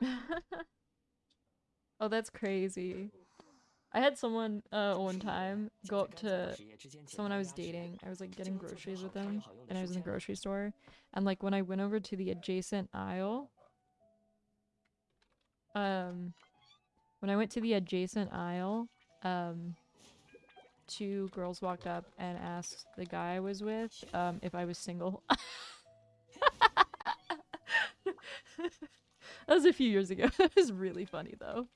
oh, that's crazy. I had someone uh one time go up to someone I was dating. I was like getting groceries with them, and I was in the grocery store, and like when I went over to the adjacent aisle, um, when I went to the adjacent aisle, um, two girls walked up and asked the guy I was with um if I was single. that was a few years ago. it was really funny though.